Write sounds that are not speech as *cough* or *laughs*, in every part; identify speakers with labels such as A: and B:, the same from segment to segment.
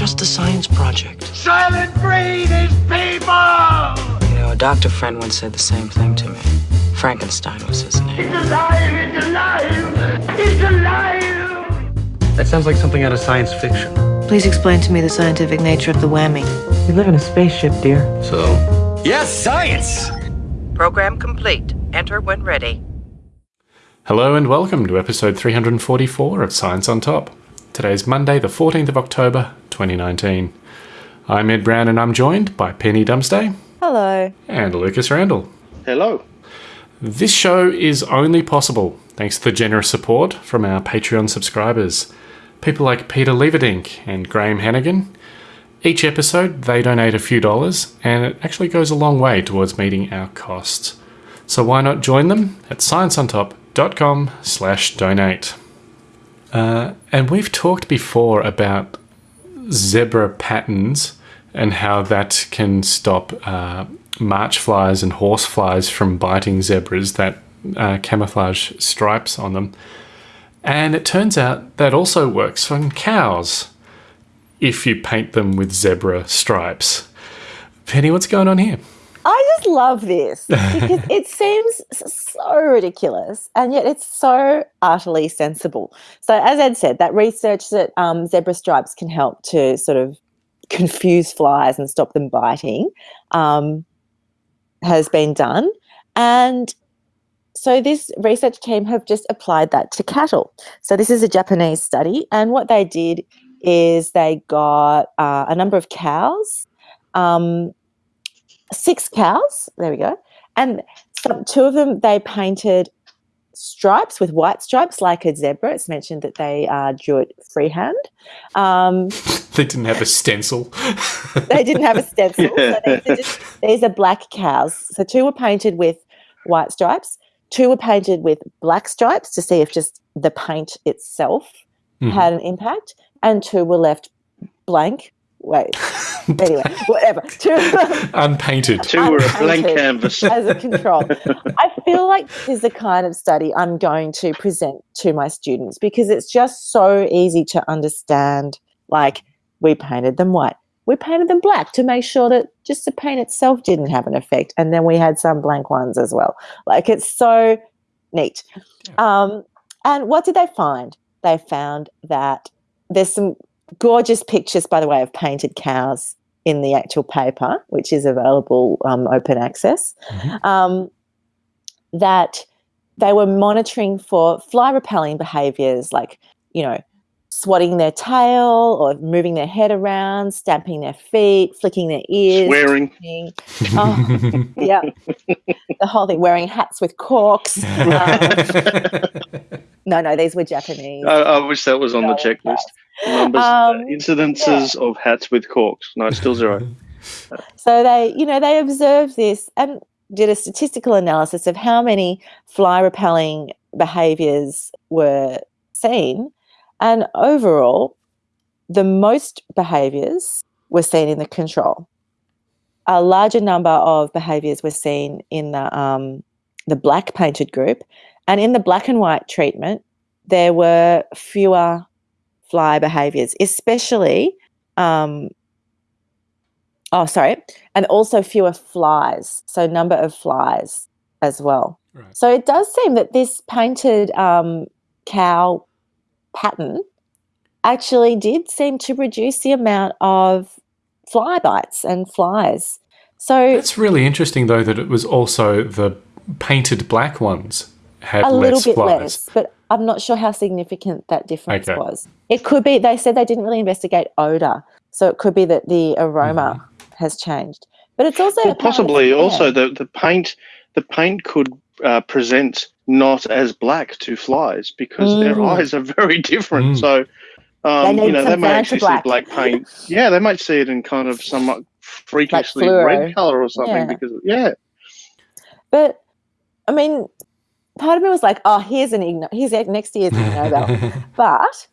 A: just a science project.
B: Soylent Green is people!
A: You know, a doctor friend once said the same thing to me. Frankenstein was his name.
B: It's alive! It's alive! It's alive!
C: That sounds like something out of science fiction.
D: Please explain to me the scientific nature of the whammy.
A: We live in a spaceship, dear.
C: So,
E: Yes, science!
F: Program complete. Enter when ready.
G: Hello and welcome to episode 344 of Science on Top. Today is Monday, the 14th of October, 2019. I'm Ed Brown and I'm joined by Penny Dumsday
D: Hello.
G: and Lucas Randall.
H: Hello.
G: This show is only possible thanks to the generous support from our Patreon subscribers. People like Peter Leverdink and Graham Hannigan. Each episode, they donate a few dollars, and it actually goes a long way towards meeting our costs. So why not join them at scienceontop.com slash donate. Uh, and we've talked before about zebra patterns and how that can stop uh, march flies and horse flies from biting zebras that uh, camouflage stripes on them. And it turns out that also works on cows if you paint them with zebra stripes. Penny, what's going on here?
I: I just love this *laughs* because it seems so ridiculous and yet it's so utterly sensible. So, as Ed said, that research that um, zebra stripes can help to sort of confuse flies and stop them biting um, has been done. And so, this research team have just applied that to cattle. So, this is a Japanese study, and what they did is they got uh, a number of cows. Um, six cows. There we go. And some, two of them they painted stripes with white stripes like a zebra. It's mentioned that they uh, drew it freehand. Um,
G: They didn't have a stencil. *laughs*
I: they didn't have a stencil.
H: Yeah.
I: So these, are just, these are black cows. So two were painted with white stripes. Two were painted with black stripes to see if just the paint itself
G: Mhm.
I: had an impact, and two were left blank. Wait. *laughs* anyway, whatever. Two
G: Unpainted.
H: Two were a blank canvas. *laughs*
I: as a control. I feel like this is the kind of study I'm going to present to my students because it's just so easy to understand. Like, we painted them white, we painted them black to make sure that just the paint itself didn't have an effect. And then we had some blank ones as well. Like, it's so neat. Um, and what did they find? They found that there's some gorgeous pictures, by the way, of painted cows in the actual paper, which is available um, open access, um, that they were monitoring for fly repelling behaviors like, you know, swatting their tail or moving their head around, stamping their feet, flicking their ears.
H: Swearing.
I: Oh, yeah. *laughs* the whole thing, wearing hats with corks. *laughs* Um, no, no, these were Japanese.
H: I, I wish that was on the checklist. Numbers,
I: Um,
H: uh, incidences of hats with corks. No, still zero. *laughs*
I: So they, you know, they observed this and did a statistical analysis of how many fly repelling behaviors were seen. And overall, the most behaviors were seen in the control. A larger number of behaviors were seen in the, um, the black painted group. And in the black and white treatment, there were fewer fly behaviors, especially um, oh sorry and also fewer flies so number of flies as well.
G: Right.
I: so it does seem that this painted um, cow pattern actually did seem to reduce the amount of fly bites and flies. So
G: It's really interesting, though, that it was also the painted black ones had
I: a little bit
G: flies.
I: less but i'm not sure how significant that difference
G: Okay.
I: was it could be they said they didn't really investigate odor so it could be that the aroma has changed but it's also
H: Well, possibly
I: yeah.
H: also the, the paint the paint could uh, present not as black to flies because their
I: Mm.
H: eyes are *laughs* very different.
G: Mm.
H: So um,
I: They
H: you know they
I: some
H: may actually
I: black.
H: see black paint. *laughs* Yeah, they might see it in kind of somewhat freakishly
I: fluoro.
H: red color or something
I: Yeah.
H: because yeah.
I: But I mean, part of me was like, oh, here's an Ig- here's a- next year's Ig *laughs* Nobel. but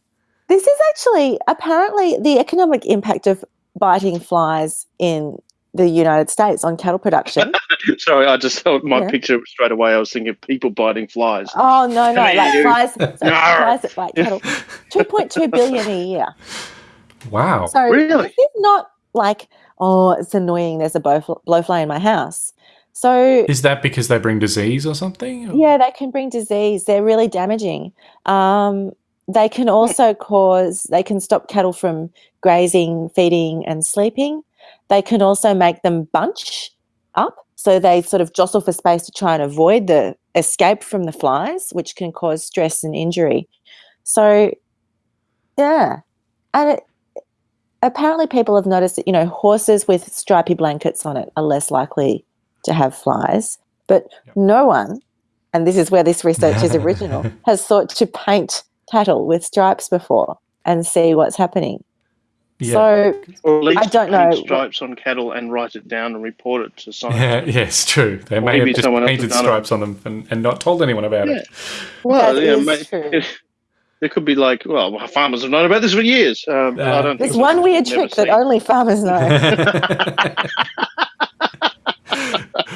I: this is actually apparently the economic impact of biting flies in the United States on cattle production. *laughs*
H: Sorry, I just saw my
I: Yeah.
H: picture straight away. I was thinking of people biting flies.
I: Oh no, no, like flies, sorry, *laughs* flies that bite cattle. Two point two billion a year.
G: Wow.
I: So
H: Really?
I: this is not like, oh, it's annoying. There's a blowfly in my house. So
G: Is that because they bring disease or something?
I: yeah, they can bring disease. They're really damaging. Um, they can also cause. They can stop cattle from grazing, feeding, and sleeping. They can also make them bunch up, so they sort of jostle for space to try and avoid the escape from the flies, which can cause stress and injury. So, yeah, and it, apparently people have noticed that you know horses with stripy blankets on it are less likely to have flies, but no one, and this is where this research is original, *laughs* has thought to paint cattle with stripes before and see what's happening.
G: Yeah.
I: So
H: Or at least
I: I don't
H: paint
I: know.
H: stripes on cattle and write it down and report it to science.
G: Yeah, yes, true. They may
H: maybe
G: have just
H: someone else has
G: painted
H: done it.
G: stripes on them and, and not told anyone about
H: Yeah.
G: it.
H: Well,
I: That
H: yeah,
I: is
H: ma-
I: true.
H: There could be like, well, farmers have known about this for years. Um,
G: Uh,
H: I don't.
I: there's one weird
H: never
I: trick that only farmers know. *laughs* *laughs*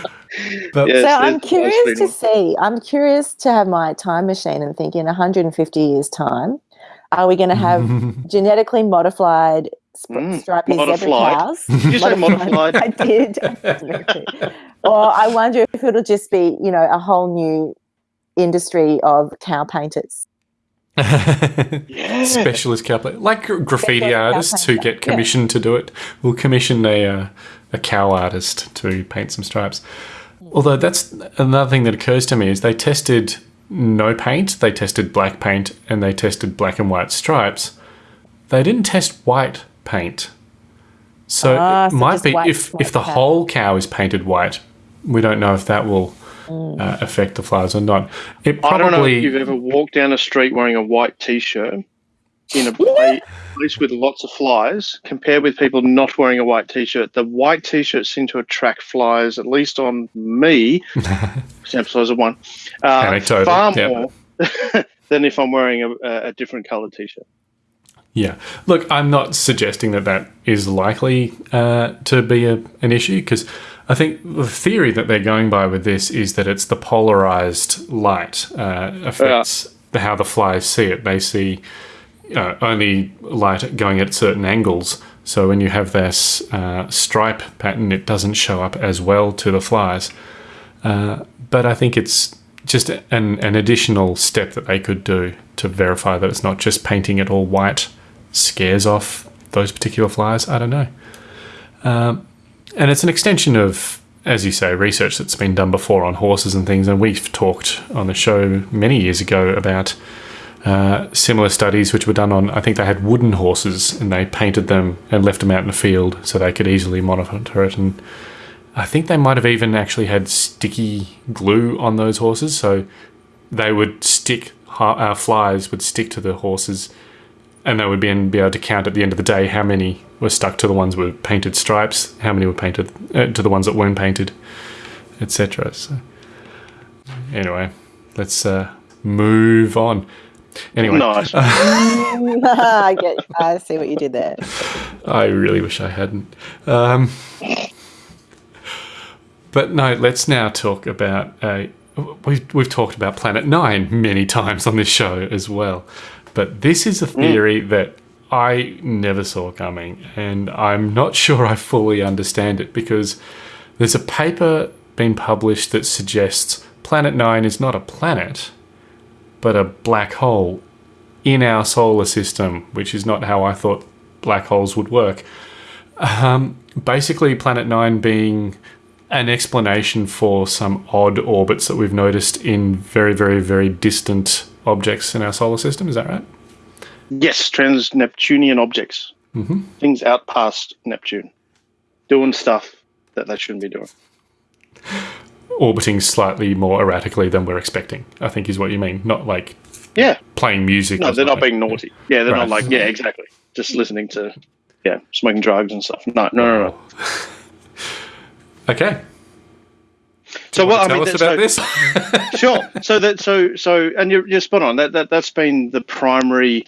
I: *laughs*
G: But
H: Yes,
I: so I'm curious to see. I'm curious to have my time machine and think in 150 years' time, are we going to have *laughs* genetically modified sp-
H: Mm,
I: stripy zebra cows?
H: Did *laughs* you say modified?
I: I did. or I wonder if it'll just be, you know, a whole new industry of cow painters.
H: Yeah. *laughs*
G: specialist cow like graffiti
I: Specialist
G: artists who get commissioned to do it will commission a uh, a cow artist to paint some stripes. Although that's another thing that occurs to me is they tested no paint, they tested black paint, and they tested black and white stripes. They didn't test white paint. So it
I: so
G: might be
I: white-
G: if
I: white
G: if the
I: cow.
G: whole cow is painted white, we don't know if that will. Uh, affect the flies or not. It
H: I don't know if you've ever walked down a street wearing a white t-shirt in a pla- place with lots of flies, compared with people not wearing a white t-shirt. The white t-shirts seem to attract flies, at least on me. *laughs* sample size of one. Uh, far more *laughs* than if I'm wearing a, a a different coloured t-shirt.
G: Yeah. Look, I'm not suggesting that that is likely uh, to be a, an issue because I think the theory that they're going by with this is that it's the polarized light uh, affects the, how the flies see it. They see uh, only light going at certain angles. So when you have this uh, stripe pattern, it doesn't show up as well to the flies. Uh, but I think it's just an, an additional step that they could do to verify that it's not just painting it all white scares off those particular flies. I don't know. Um, and it's an extension of, as you say, research that's been done before on horses and things. And we've talked on the show many years ago about uh, similar studies which were done on, I think they had wooden horses and they painted them and left them out in the field so they could easily monitor it. And I think they might have even actually had sticky glue on those horses, so they would stick. Uh, flies would stick to the horses, and they would be, be able to count at the end of the day how many were stuck to the ones with painted stripes, how many were painted uh, to the ones that weren't painted, etc. So, anyway, let's uh, move on. Anyway,
H: Nice. *laughs* *laughs*
I: I get. I see what you did there.
G: I really wish I hadn't. Um, but no, let's now talk about. a. we've, we've talked about Planet Nine many times on this show as well. But this is a theory that I never saw coming, and I'm not *laughs* sure I fully understand it because there's a paper being published that suggests Planet Nine is not a planet, but a black hole in our solar system, which is not how I thought black holes would work. Um, basically, Planet Nine being an explanation for some odd orbits that we've noticed in very, very, very distant objects in our solar system. Is that right?
H: Yes, trans Neptunian objects,
G: Mhm.
H: things out past Neptune, doing stuff that they shouldn't be doing.
G: Orbiting slightly more erratically than we're expecting, I think is what you mean. Not like
H: Yeah,
G: playing music.
H: no, they're not
G: something.
H: being naughty. Yeah, they're
G: Right.
H: not like yeah, exactly. Just listening to yeah, smoking drugs and stuff. No, no, no, no.
G: Okay.
H: So what I
G: Tell
H: mean,
G: us about
H: so-
G: this. *laughs*
H: sure. So that so so, and you're, you're spot on. That that that's been the primary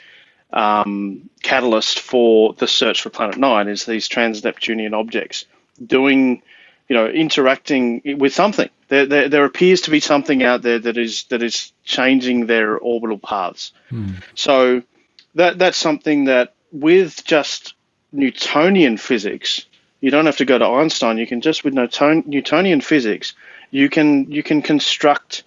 H: um, catalyst for the search for Planet Nine is these trans Neptunian objects doing, you know, interacting with something. There, there there appears to be something out there that is that is changing their orbital paths. So that that's something that with just Newtonian physics, you don't have to go to Einstein. You can just with Newton, Newtonian physics, you can you can construct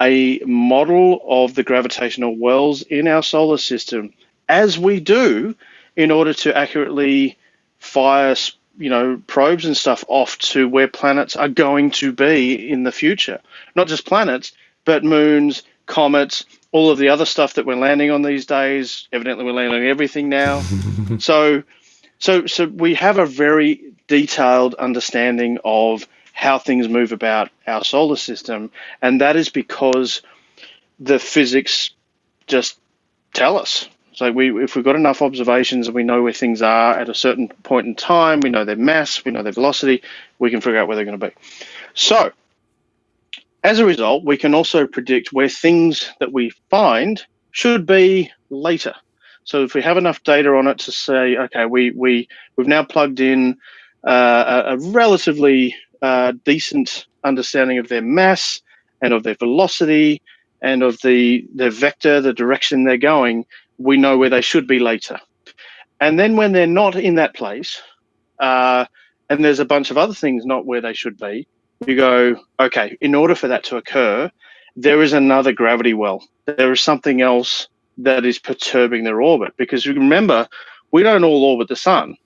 H: a model of the gravitational wells in our solar system as we do in order to accurately fire you know probes and stuff off to where planets are going to be in the future. Not just planets but moons comets all of the other stuff that we're landing on these days. Evidently we're landing on everything now. *laughs* So so so we have a very detailed understanding of how things move about our solar system and that is because the physics just tell us so we, if we've got enough observations and we know where things are at a certain point in time, we know their mass, we know their velocity, we can figure out where they're going to be. So as a result, we can also predict where things that we find should be later. So if we have enough data on it to say, okay, we we we've now plugged in uh, a, relatively uh, decent understanding of their mass and of their velocity and of the the vector, the direction they're going, we know where they should be later. And then when they're not in that place, uh, and there's a bunch of other things not where they should be, you go, okay, in order for that to occur, there is another gravity well. There is something else that is perturbing their orbit. Because you remember, we don't all orbit the sun.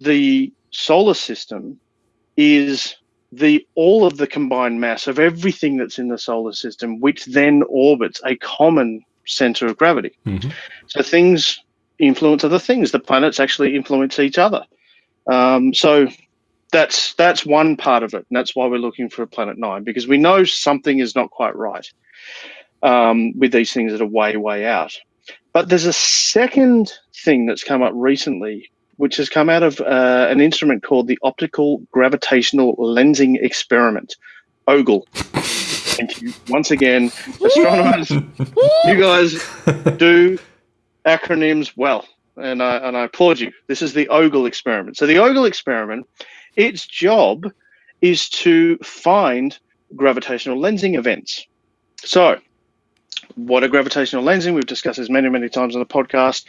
H: The solar system is the all of the combined mass of everything that's in the solar system, which then orbits a common center of gravity. Mm-hmm. So things influence other things. The planets actually influence each other. Um, so that's that's one part of it, and that's why we're looking for a planet nine because we know something is not quite right um, with these things that are way way out. But there's a second thing that's come up recently, which has come out of uh, an instrument called the Optical Gravitational Lensing Experiment, OGLE. *laughs* Thank you once again, astronomers. you guys *laughs* do acronyms well, and I and I applaud you. This is the OGLE experiment. So the OGLE experiment, its job is to find gravitational lensing events. So, what are gravitational lensing? We've discussed this many, many times on the podcast.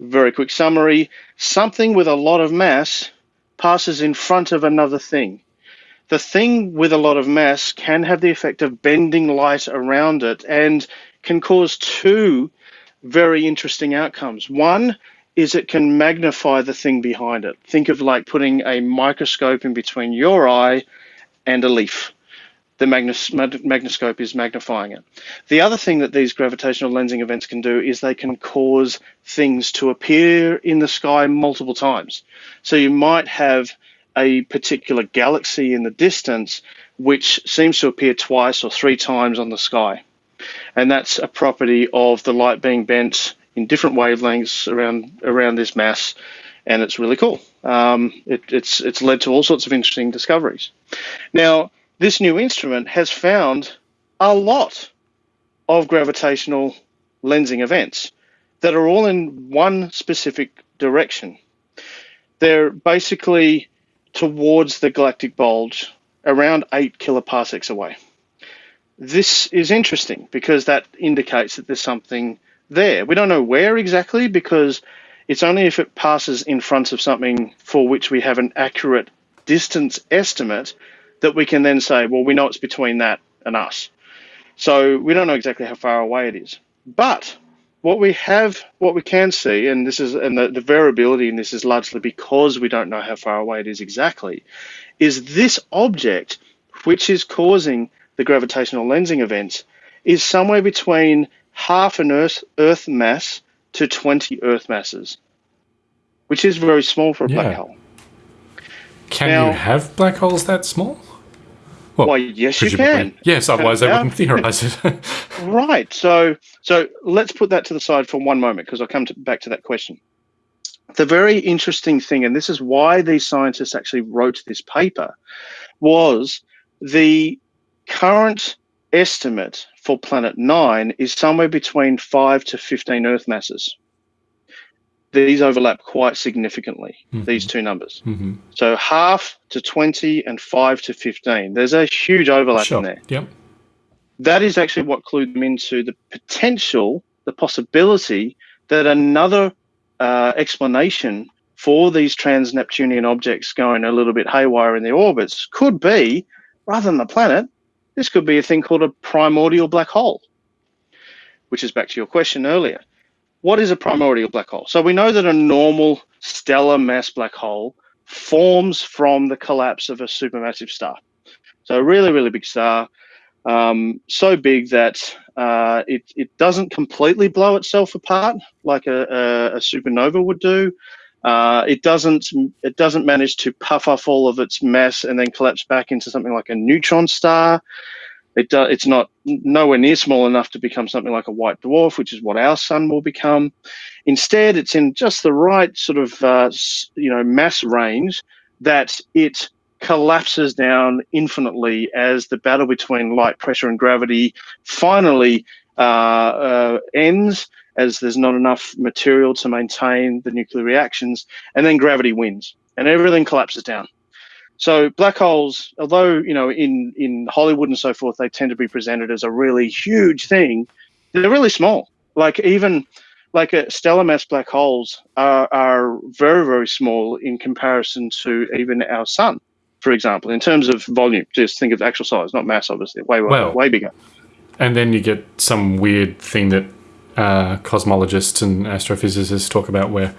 H: Very quick summary: something with a lot of mass passes in front of another thing the thing with a lot of mass can have the effect of bending light around it and can cause two very interesting outcomes. One is it can magnify the thing behind it. Think of like putting a microscope in between your eye and a leaf. The magnos- magnoscope is magnifying it. The other thing that these gravitational lensing events can do is they can cause things to appear in the sky multiple times. So you might have a particular galaxy in the distance which seems to appear twice or three times on the sky. And that's a property of the light being bent in different wavelengths around around this mass, and it's really cool. Um, it, it's it's led to all sorts of interesting discoveries. Now, this new instrument has found a lot of gravitational lensing events that are all in one specific direction. They're basically towards the galactic bulge around 8 kiloparsecs away. This is interesting because that indicates that there's something there. We don't know where exactly because it's only if it passes in front of something for which we have an accurate distance estimate that we can then say, well, we know it's between that and us. So we don't know exactly how far away it is. But what we have, what we can see, and this is, and the, the variability in this is largely because we don't know how far away it is exactly, is this object, which is causing the gravitational lensing events, is somewhere between half an Earth, Earth mass to 20 Earth masses, which is very small for a yeah. black hole.
G: Can now, you have black holes that small?
H: Well, Why, yes, you can.
G: Yes, otherwise they wouldn't theorize it. *laughs* *laughs*
H: right. So, so let's put that to the side for one moment because I'll come to, back to that question. The very interesting thing, and this is why these scientists actually wrote this paper, was the current estimate for Planet Nine is somewhere between five to 15 Earth masses these overlap quite significantly, mm-hmm. these two numbers. Mm-hmm. So half to 20 and 5 to 15. There's a huge overlap sure. in there.
G: Yep.
H: That is actually what clued them into the potential, the possibility that another uh, explanation for these trans Neptunian objects going a little bit haywire in their orbits could be, rather than the planet, this could be a thing called a primordial black hole, which is back to your question earlier. What is a primordial black hole? So we know that a normal stellar mass black hole forms from the collapse of a supermassive star. So a really, really big star, um, so big that uh, it, it doesn't completely blow itself apart like a, a, a supernova would do. Uh, it doesn't it doesn't manage to puff off all of its mass and then collapse back into something like a neutron star. It do, it's not nowhere near small enough to become something like a white dwarf, which is what our sun will become. Instead, it's in just the right sort of uh, you know mass range that it collapses down infinitely as the battle between light, pressure, and gravity finally uh, uh, ends as there's not enough material to maintain the nuclear reactions, and then gravity wins and everything collapses down. So black holes, although you know in in Hollywood and so forth, they tend to be presented as a really huge thing. They're really small. Like even like a stellar mass black holes are, are very very small in comparison to even our sun, for example, in terms of volume. Just think of actual size, not mass, obviously, way way,
G: Well-
H: way bigger.
G: And then you get some weird thing that uh, cosmologists and astrophysicists talk about where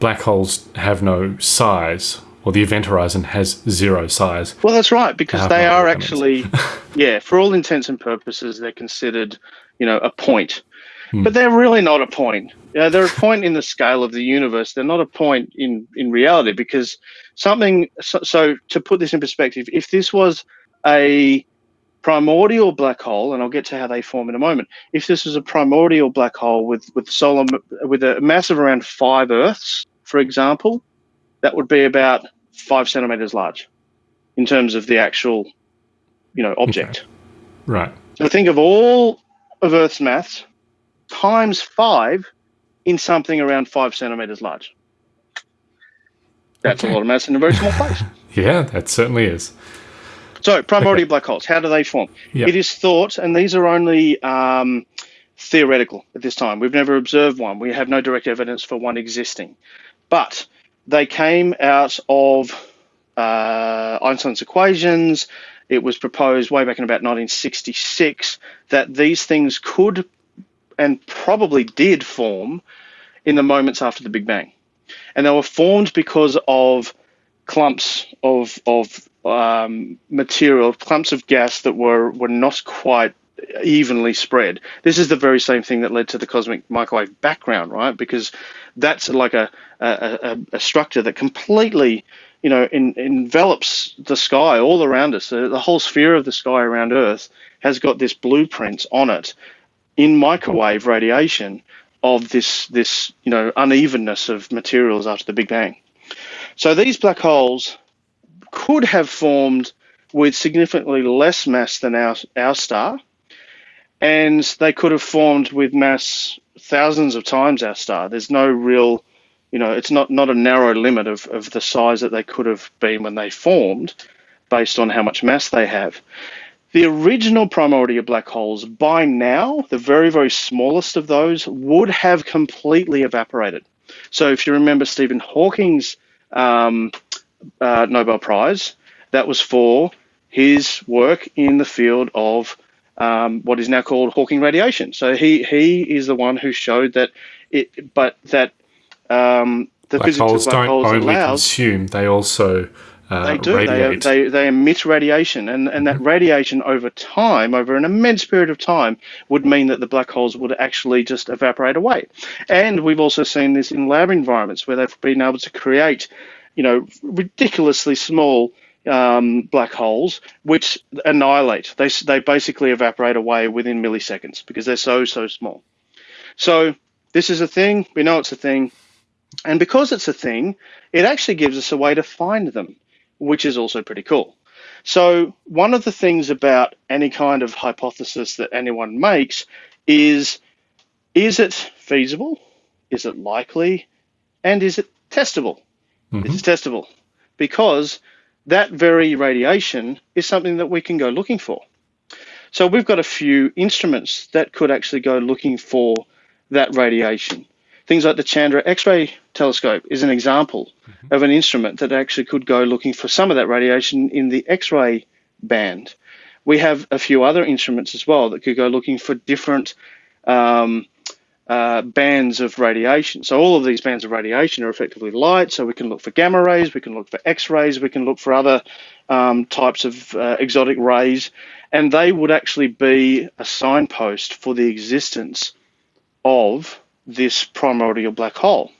G: black holes have no size, or the event horizon has zero size.
H: Well, that's right, because they are actually, *laughs* yeah, for all intents and purposes, they're considered, you know, a point.
G: Hmm.
H: But they're really not a point. You know, they're a point in the scale of the universe. They're not a point in in reality because something. So, so to put this in perspective, if this was a primordial black hole, and I'll get to how they form in a moment. If this was a primordial black hole with with solar with a mass of around five Earths, for example, that would be about five centimeters large in terms of the actual, you know, object.
G: Right.
H: So think of all of Earth's mass times five in something around five centimeters large. That's
G: Okay.
H: a lot of mass in a very small place. *laughs*
G: Yeah, that certainly is.
H: So, primordial black holes, how do they form?
G: Yep.
H: It is thought, and these are only um, theoretical at this time. We've never observed one. We have no direct evidence for one existing. But they came out of uh, Einstein's equations. It was proposed way back in about 1966 that these things could and probably did form in the moments after the Big Bang. And they were formed because of clumps of of um, material, clumps of gas that were were not quite evenly spread. This is the very same thing that led to the cosmic microwave background, right? Because that's like a a, a, a structure that completely, you know, in, envelops the sky all around us. The, the whole sphere of the sky around Earth has got this blueprint on it in microwave radiation of this this you know unevenness of materials after the Big Bang. So these black holes could have formed with significantly less mass than our our star, and they could have formed with mass thousands of times our star. There's no real, you know, it's not not a narrow limit of, of the size that they could have been when they formed, based on how much mass they have. The original primordial black holes, by now, the very, very smallest of those, would have completely evaporated. So, if you remember Stephen Hawking's um, uh, Nobel Prize, that was for his work in the field of um, what is now called Hawking radiation. So he he is the one who showed that it, but that um, the
G: Black
H: physics
G: holes
H: of black
G: don't
H: holes
G: only
H: allows
G: consume; they also uh,
H: they do. They, they they emit radiation, and and that radiation over time, over an immense period of time, would mean that the black holes would actually just evaporate away. And we've also seen this in lab environments where they've been able to create, you know, ridiculously small um, black holes which annihilate. They they basically evaporate away within milliseconds because they're so so small. So this is a thing. We know it's a thing. And because it's a thing, it actually gives us a way to find them which is also pretty cool. So, one of the things about any kind of hypothesis that anyone makes is is it feasible? Is it likely? And is it testable?
G: Mhm.
H: It's testable because that very radiation is something that we can go looking for. So, we've got a few instruments that could actually go looking for that radiation. things like the Chandra X-ray telescope is an example of an instrument that actually could go looking for some of that radiation in the X-ray band. We have a few other instruments as well that could go looking for different um, uh, bands of radiation. So all of these bands of radiation are effectively light. So we can look for gamma rays, we can look for X-rays, we can look for other um, types of uh, exotic rays, and they would actually be a signpost for the existence of this primordial black hole.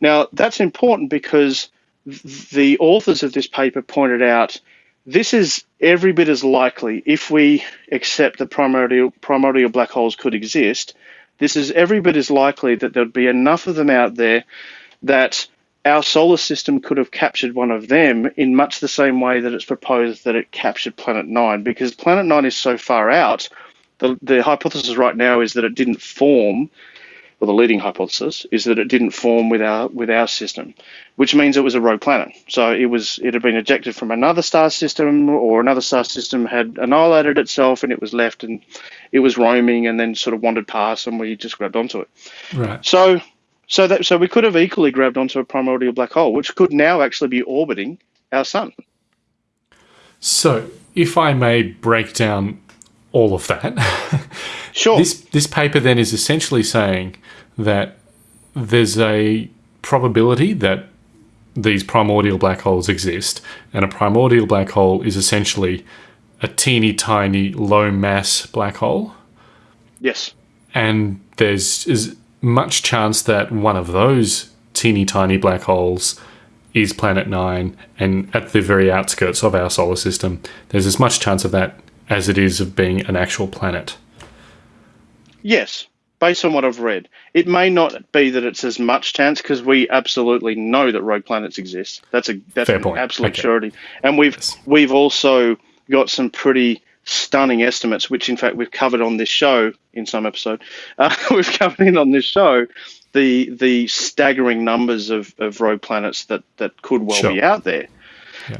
H: Now that's important because the authors of this paper pointed out this is every bit as likely if we accept that primordial primordial black holes could exist this is every bit as likely that there'd be enough of them out there that our solar system could have captured one of them in much the same way that it's proposed that it captured Planet 9, because Planet 9 is so far out. The, the hypothesis right now is that it didn't form, or the leading hypothesis is that it didn't form with our with our system, which means it was a rogue planet. So it was it had been ejected from another star system, or another star system had annihilated itself, and it was left and it was roaming, and then sort of wandered past, and we just grabbed onto it.
G: Right.
H: So so that so we could have equally grabbed onto a primordial black hole, which could now actually be orbiting our sun.
G: So, if I may break down all of that, *laughs*
H: Sure.
G: this this paper then is essentially saying that there's a probability that these primordial black holes exist, and a primordial black hole is essentially a teeny tiny low mass black hole,
H: yes.
G: and there's is much chance that one of those teeny tiny black holes is planet 9 and at the very outskirts of our solar system there's as much chance of that as it is of being an actual planet
H: Yes, based on what I've read. It may not be that it's as much chance because we absolutely know that rogue planets exist. That's a that's
G: Fair
H: an
G: point.
H: absolute
G: Okay.
H: surety. And we've
G: Yes.
H: we've also got some pretty stunning estimates, which in fact we've covered on this show in some episode. *laughs* Uh, we've covered in on this show the the staggering numbers of, of rogue planets that, that could well
G: Sure.
H: be out there.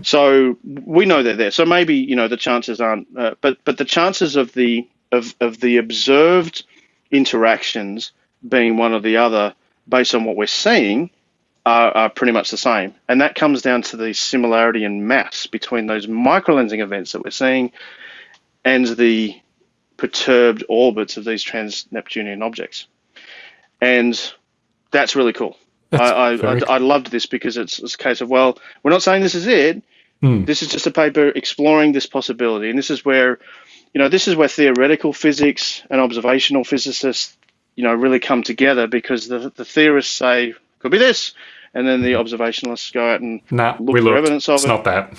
H: So we know they're there. So maybe you know the chances aren't, uh, but but the chances of the of of the observed interactions being one or the other based on what we're seeing are, are pretty much the same. And that comes down to the similarity in mass between those microlensing events that we're seeing and the perturbed orbits of these trans Neptunian objects. And that's really cool. I, I, I, I loved this because it's, it's a case of, well, we're not saying this is it.
G: Hmm.
H: This is just a paper exploring this possibility. And this is where, you know, this is where theoretical physics and observational physicists, you know, really come together because the, the theorists say, could be this. And then the observationalists go out and
G: nah
H: look for
G: looked
H: evidence of
G: it's
H: it.
G: not that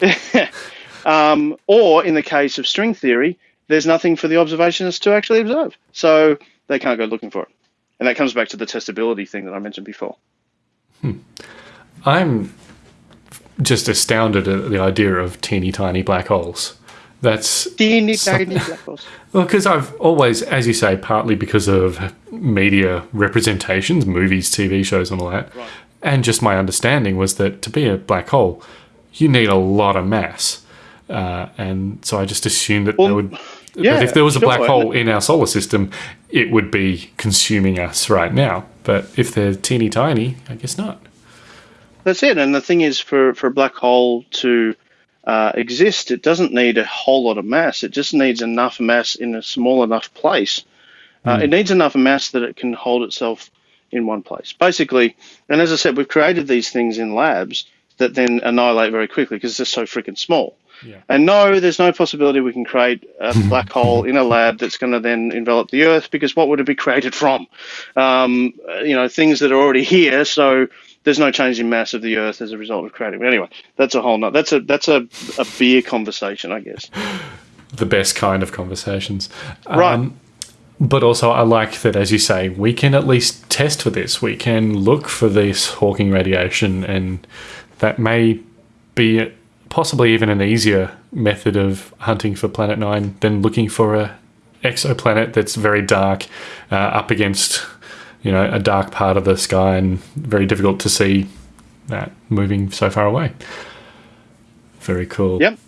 G: *laughs*
H: um, or in the case of string theory, there's nothing for the observationists to actually observe. So they can't go looking for it. And that comes back to the testability thing that I mentioned before.
G: i'm just astounded at the idea of teeny tiny black holes that's
H: Teeny tiny black holes. *laughs*
G: Well, because I've always, as you say, partly because of media representations, movies, TV shows, and all that, and just my understanding was that to be a black hole, you need a lot of mass, uh, and so I just assumed that there
H: Well,
G: would.
H: Yeah,
G: that if there was a
H: sure,
G: black hole in our solar system, it would be consuming us right now. But if they're teeny tiny, I guess not.
H: That's it. And the thing is, for, for a black hole to uh, exist, it doesn't need a whole lot of mass. It just needs enough mass in a small enough place. Uh, It needs enough mass that it can hold itself in one place. Basically, and as I said, we've created these things in labs that then annihilate very quickly because they're so freaking small.
G: Yeah.
H: And no, there's no possibility we can create a *laughs* black hole in a lab that's going to then envelop the Earth because what would it be created from? Um, you know, things that are already here. So there's no change in mass of the Earth as a result of creating. But anyway, that's a whole not. That's a that's a, a beer conversation, I guess. *laughs*
G: The best kind of conversations.
H: Right.
G: Um, but also, I like that, as you say, we can at least test for this. We can look for this Hawking radiation, and that may be possibly even an easier method of hunting for Planet Nine than looking for a exoplanet that's very dark, uh, up against you know a dark part of the sky, and very difficult to see that moving so far away. Very cool.
H: Yep.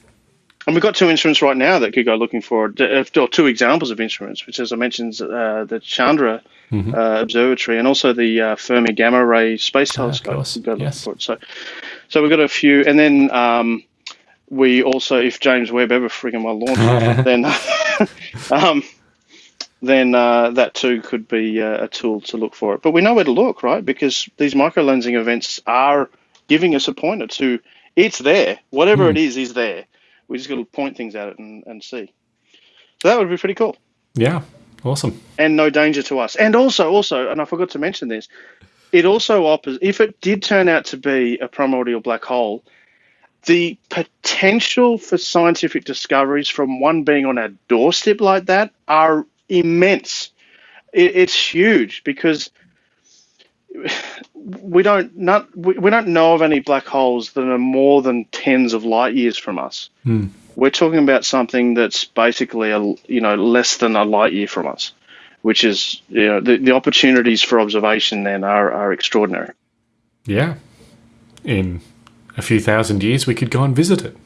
H: And we've got two instruments right now that could go looking for it, uh, or two examples of instruments, which, as I mentioned, uh, the Chandra
G: Mhm.
H: uh, Observatory and also the uh, Fermi Gamma Ray Space Telescope.
G: course,
H: could go looking
G: yes.
H: for it. So, so we've got a few, and then um, we also, if James Webb ever frigging well launch, *laughs* then *laughs* um, then uh, that too could be uh, a tool to look for it. But we know where to look, right? Because these micro lensing events are giving us a pointer to it's there. Whatever it is, is there. We just got to point things at it and, and see. So that would be pretty cool
G: Yeah, awesome.
H: and no danger to us. And also, also, and I forgot to mention this, it also offers, if it did turn out to be a primordial black hole, the potential for scientific discoveries from one being on our doorstep like that are immense. It, it's huge because we don't not we, we don't know of any black holes that are more than tens of light years from us.
G: Hmm.
H: We're talking about something that's basically a you know less than a light year from us, which is you know the, the opportunities for observation then are, are extraordinary.
G: Yeah. In a few thousand years, we could go and visit it.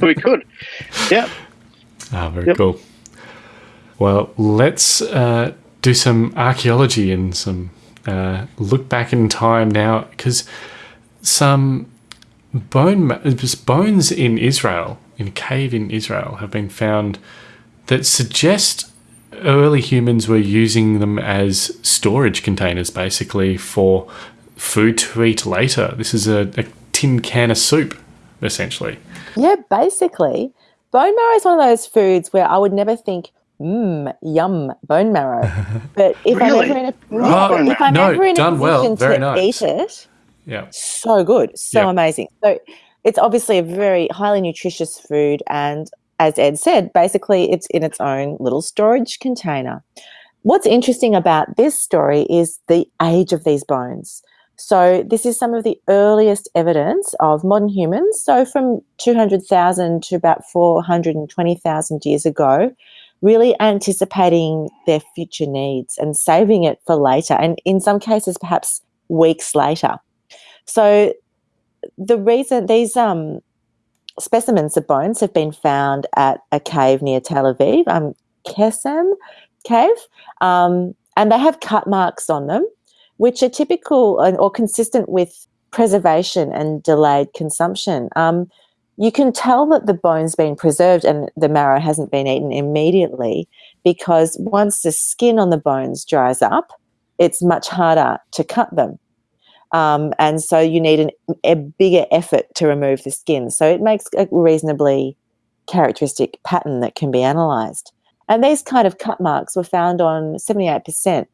G: *laughs*
H: we could, yeah.
G: Ah, very
H: Yep.
G: cool. Well, let's uh, do some archaeology and some uh, look back in time now, because some bone bones in Israel, in a cave in Israel, have been found that suggest early humans were using them as storage containers, basically for food to eat later. This is a, a tin can of soup, essentially.
I: Yeah, basically, bone marrow is one of those foods where I would never think, mmm, yum, bone marrow. *laughs* But if
H: Really?
I: I'm ever in a,
G: Oh,
I: if I'm
G: no,
I: ever in a
G: done well,
I: position
G: very
I: to
G: nice.
I: eat it,
G: Yeah.
I: so good, so
G: Yeah.
I: amazing. So it's obviously a very highly nutritious food, and as Ed said, basically it's in its own little storage container. What's interesting about this story is the age of these bones. So this is some of the earliest evidence of modern humans. So from 200,000 to about 420,000 years ago, really anticipating their future needs and saving it for later, and in some cases, perhaps weeks later. So the reason these um, specimens of bones have been found at a cave near Tel Aviv, um, Kesem cave, um, and they have cut marks on them, which are typical and- or consistent with preservation and delayed consumption. Um, you can tell that the bone's been preserved and the marrow hasn't been eaten immediately because once the skin on the bones dries up, it's much harder to cut them. Um, and so you need an, a bigger effort to remove the skin. So it makes a reasonably characteristic pattern that can be analysed. And these kind of cut marks were found on 78%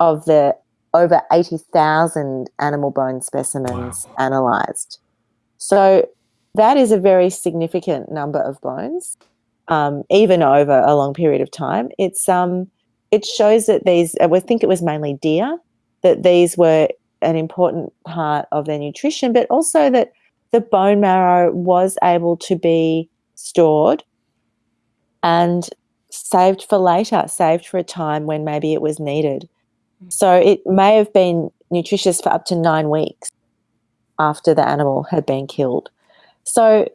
I: of the over 80,000 animal bone specimens analysed. So that is a very significant number of bones, um, even over a long period of time. It's um, it shows that these, I think it was mainly deer, that these were an important part of their nutrition, but also that the bone marrow was able to be stored and saved for later, saved for a time when maybe it was needed. So it may have been nutritious for up to nine weeks after the animal had been killed. So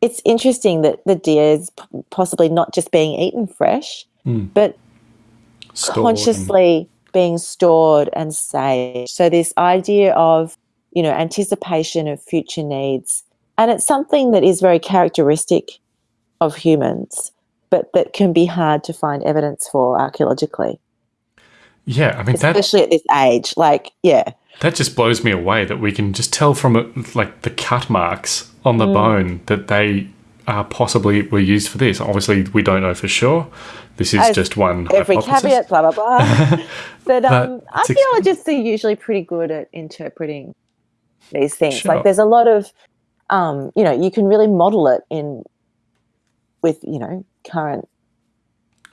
I: it's interesting that the deer is p- possibly not just being eaten fresh,
G: Hmm.
I: but
G: Stored and-
I: consciously being stored and saved. So this idea of, you know, anticipation of future needs. And it's something that is very characteristic of humans, but that can be hard to find evidence for archaeologically,
G: Yeah, I mean that
I: especially at this age. Like, yeah,
G: that just blows me away that we can just tell from it, like the cut marks on
I: Mm.
G: the bone that they uh, possibly were used for this. Obviously, we don't know for sure. This is
I: As
G: just one
I: every
G: hypothesis.
I: caveat, blah blah blah. *laughs* but um, archaeologists are usually pretty good at interpreting these things.
G: Sure.
I: Like, there's a lot of, um, you know, you can really model it in with you know current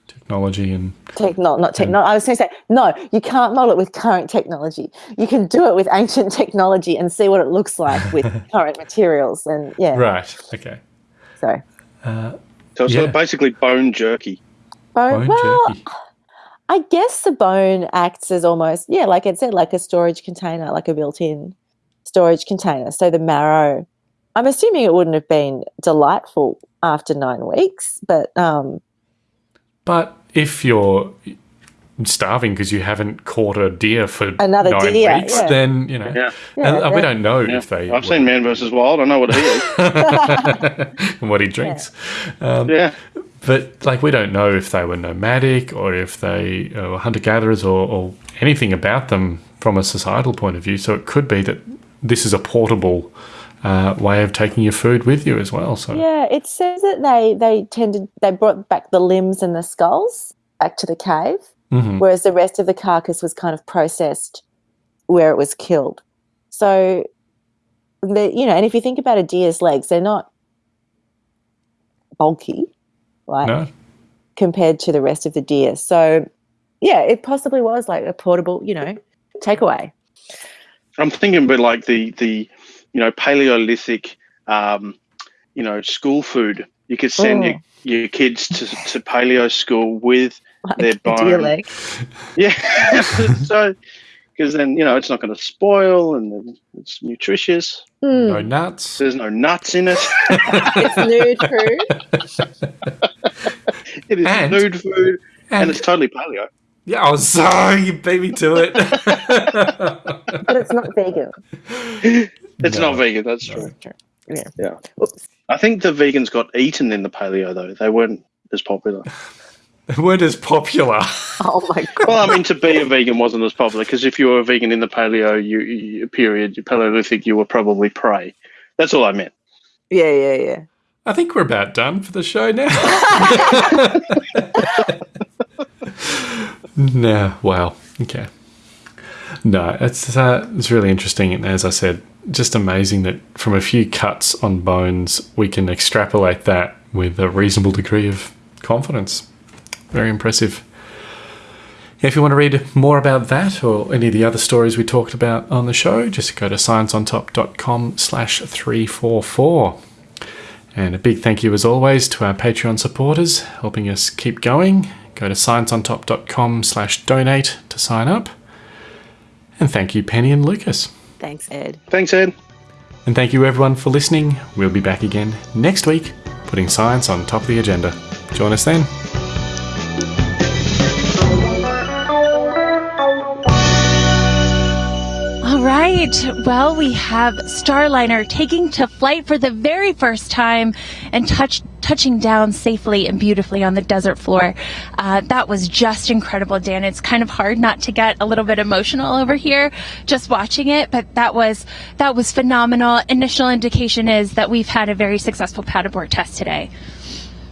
G: Technology and
I: techno not techno. I was going to say no, you can't model it with current technology. You can do it with ancient *laughs* technology and see what it looks like with *laughs* current materials. And yeah,
G: right. Okay.
I: so
H: So it's
G: Yeah.
H: basically bone jerky.
I: bone.
G: Bone
I: well,
G: jerky.
I: I guess the bone acts as almost, yeah, like I said, like a storage container, like a built in storage container. So the marrow I'm assuming it wouldn't have been delightful after nine weeks, but um,
G: But if you're starving because you haven't caught a deer for
I: Another
G: nine
I: deer,
G: weeks,
I: yeah.
G: then you know.
H: Yeah.
I: Yeah,
G: and, uh, we don't know
H: Yeah.
G: if they.
H: I've seen Man versus Wild. I know what he is. *laughs* *laughs*
G: and what he drinks. Um,
H: yeah.
G: But like, we don't know if they were nomadic or if they uh, were hunter gatherers or, or anything about them from a societal point of view. So it could be that this is a portable uh, way of taking your food with you as well. So
I: yeah, it says that they they tended they brought back the limbs and the skulls back to the cave,
G: Mhm.
I: whereas the rest of the carcass was kind of processed where it was killed. So, the you know, and if you think about a deer's legs, they're not bulky, like
G: no,
I: compared to the rest of the deer. So, yeah, it possibly was like a portable, you know, takeaway.
H: I'm thinking but like the the you know Paleolithic um, you know school food. You could send your, your kids to, to paleo school with
I: Like
H: Their
I: a deer
H: bone.
I: leg. *laughs*
H: yeah. *laughs* so because then you know it's not going to spoil and it's nutritious.
I: Mm,
G: no nuts.
H: There's no nuts in it. *laughs*
I: it's nude food.
H: it is
G: And-
H: nude food and,
G: And
H: it's totally paleo.
G: yeah, oh, sorry, you beat me to it.
I: but it's not vegan.
H: It's
G: No.
H: not vegan. That's true.
I: Yeah.
H: Yeah.
I: Oops.
H: I think the vegans got eaten in the paleo though. They weren't as popular. *laughs*
G: they weren't as popular. *laughs*
I: Oh my god.
H: Well, I mean, to be a vegan wasn't as popular because if you were a vegan in the paleo you, you, period, Paleolithic, you were probably prey. That's all I meant.
I: Yeah, yeah, yeah.
G: I think we're about done for the show now. *laughs* no, wow. Okay. No, it's uh, it's really interesting, and as I said, just amazing that from a few cuts on bones, we can extrapolate that with a reasonable degree of confidence. Very impressive. If you want to read more about that or any of the other stories we talked about on the show, just go to scienceontop.com slash 344. And a big thank you, as always, to our Patreon supporters helping us keep going. Go to scienceontop.com slash donate to sign up. And thank you, Penny and Lucas.
I: Thanks, Ed.
H: Thanks, Ed.
G: And thank you, everyone, for listening. We'll be back again next week, putting science on top of the agenda. Join us then.
E: Well, we have Starliner taking to flight for the very first time and touch, touching down safely and beautifully on the desert floor. Uh, that was just incredible, Dan. It's kind of hard not to get a little bit emotional over here just watching it, but that was that was phenomenal. Initial indication is that we've had a very successful pad abort test today.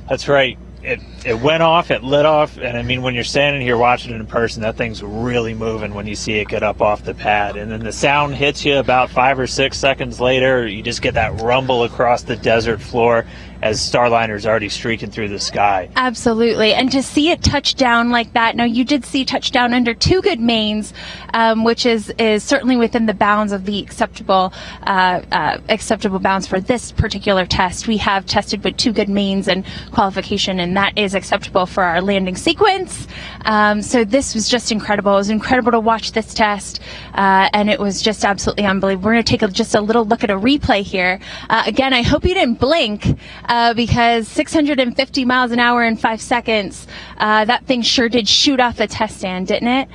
J: That's right. It it went off, it lit off, and I mean when you're standing here watching it in person, that thing's really moving when you see it get up off the pad. And then the sound hits you about five or six seconds later. You just get that rumble across the desert floor as Starliner's already streaking through the sky.
E: Absolutely. And to see it touch down like that, now you did see touchdown under two good mains, um, which is, is certainly within the bounds of the acceptable, uh, uh, acceptable bounds for this particular test. We have tested with two good mains and qualification, and that is acceptable for our landing sequence. Um, so this was just incredible. It was incredible to watch this test, uh, and it was just absolutely unbelievable. We're going to take a, just a little look at a replay here. Uh, again, I hope you didn't blink uh, because 650 miles an hour in five seconds, uh, that thing sure did shoot off the test stand, didn't it?